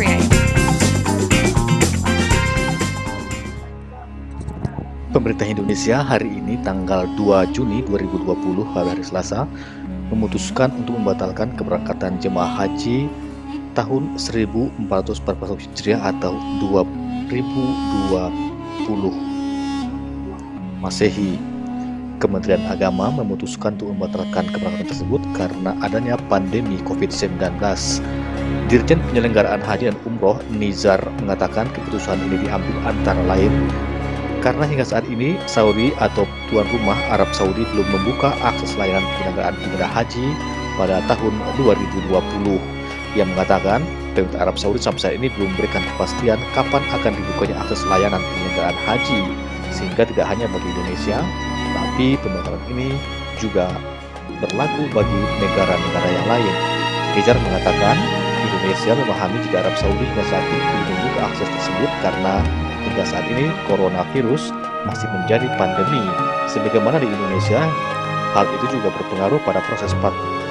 create. Pemerintah Indonesia hari ini tanggal 2 Juni 2020 hari Selasa memutuskan untuk membatalkan keberangkatan jemaah haji tahun 1441 Hijriah atau 2020 Masehi. Kementerian Agama memutuskan untuk membatalkan keberangkatan tersebut karena adanya pandemi COVID-19. Dirjen Penyelenggaraan Haji dan Umroh Nizar mengatakan keputusan ini diambil antara lain karena hingga saat ini Saudi atau tuan rumah Arab Saudi belum membuka akses layanan penyelenggaraan ibadah haji pada tahun 2020. Ia mengatakan pemerintah Arab Saudi sampai saat ini belum memberikan kepastian kapan akan dibukanya akses layanan penyelenggaraan haji sehingga tidak hanya bagi Indonesia tapi pembatalan ini juga berlaku bagi negara-negara yang lain. Kejar mengatakan, Indonesia memahami jika Arab Saudi hingga saat ini membuka akses tersebut karena hingga saat ini coronavirus masih menjadi pandemi. Sebagaimana di Indonesia, hal itu juga berpengaruh pada proses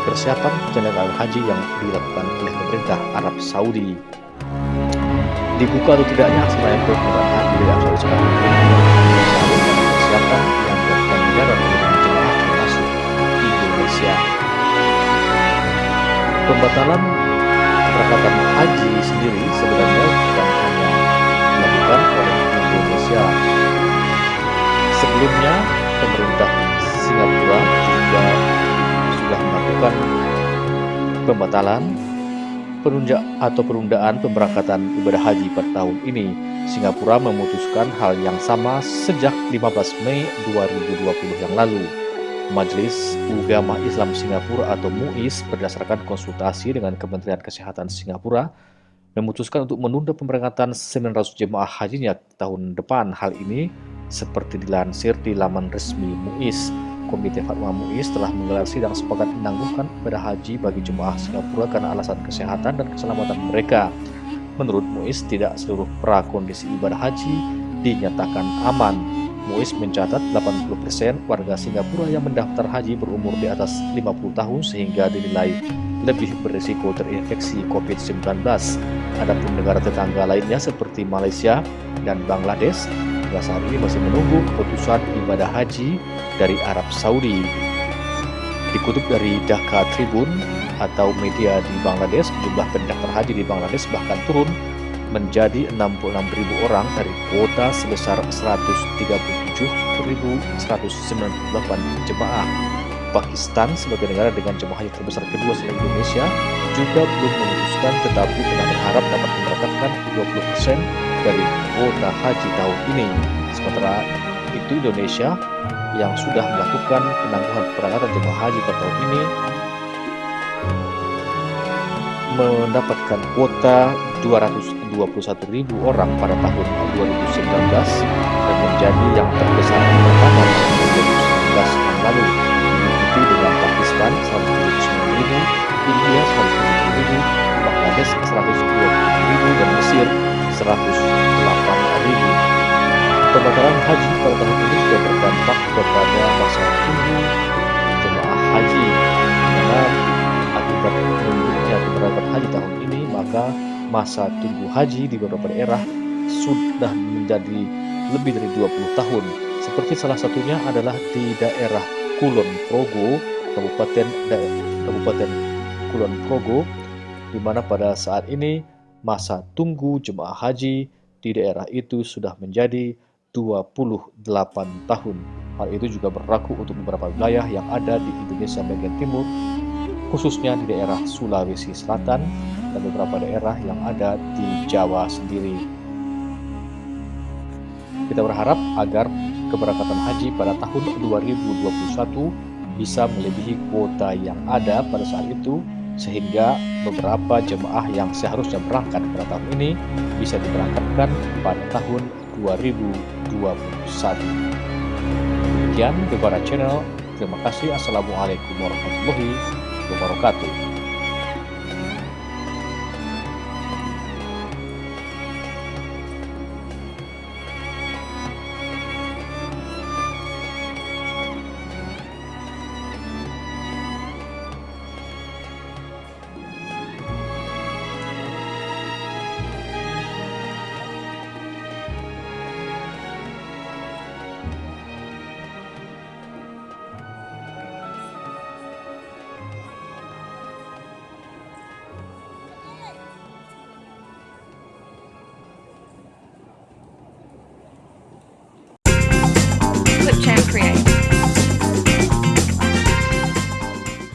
persiapan penyelenggaraan haji yang dilakukan oleh pemerintah Arab Saudi. Dibuka atau tidaknya akses layanan penyelenggaraan haji dari Arab Saudi sekarang persiapan yang jemaah Indonesia. Pembatalan keberangkatan haji sendiri sebenarnya bukan hanya dilakukan oleh Indonesia. Sebelumnya, pemerintah Singapura juga sudah melakukan pembatalan penunjuk atau penundaan pemberangkatan ibadah haji pada tahun ini. Singapura memutuskan hal yang sama sejak 15 Mei 2020 yang lalu. Majelis Ugama Islam Singapura atau MUIS berdasarkan konsultasi dengan Kementerian Kesehatan Singapura memutuskan untuk menunda pemberangkatan 900 jemaah hajinya tahun depan. Hal ini seperti dilansir di laman resmi MUIS. Komite Fatwa MUIS telah menggelar sidang sepakat menangguhkan ibadah haji bagi jemaah Singapura karena alasan kesehatan dan keselamatan mereka. Menurut MUIS, tidak seluruh prakondisi ibadah haji dinyatakan aman. MUIS mencatat 80% warga Singapura yang mendaftar haji berumur di atas 50 tahun sehingga dinilai lebih berisiko terinfeksi COVID-19. Adapun negara tetangga lainnya seperti Malaysia dan Bangladesh hingga saat ini masih menunggu keputusan ibadah haji dari Arab Saudi. Dikutip dari Dhaka Tribun atau media di Bangladesh, jumlah pendaftar haji di Bangladesh bahkan turun menjadi 66.000 orang dari kuota sebesar 137.198 jemaah. Pakistan sebagai negara dengan jemaah haji terbesar kedua selain Indonesia juga belum memutuskan tetapi tengah berharap dapat memberangkatkan 20% dari kuota haji tahun ini. Sementara itu Indonesia yang sudah melakukan penangguhan perangkatan jemaah haji pada tahun ini mendapatkan kuota 221.000 orang pada tahun 2019 dan menjadi yang terbesar pertama pada 2019 yang lalu diikuti dengan Pakistan 179.000, India 170.000, Bangladesh 120.000 dan Mesir 108.000. Pembatalan haji pada tahun ini juga berdampak kepada masa tunggu jemaah haji karena akibat mundurnya keberangkatan haji tahun ini maka masa tunggu haji di beberapa daerah sudah menjadi lebih dari 20 tahun. Seperti salah satunya adalah di daerah Kulon Progo, Kabupaten Kabupaten Kulon Progo, di mana pada saat ini masa tunggu jemaah haji di daerah itu sudah menjadi 28 tahun. Hal itu juga berlaku untuk beberapa wilayah yang ada di Indonesia bagian timur, khususnya di daerah Sulawesi Selatan dan beberapa daerah yang ada di Jawa sendiri. Kita berharap agar keberangkatan haji pada tahun 2021 bisa melebihi kuota yang ada pada saat itu sehingga beberapa jemaah yang seharusnya berangkat pada tahun ini bisa diberangkatkan pada tahun 2021. Demikian Gebara Channel. Terima kasih. Assalamualaikum warahmatullahi wabarakatuh.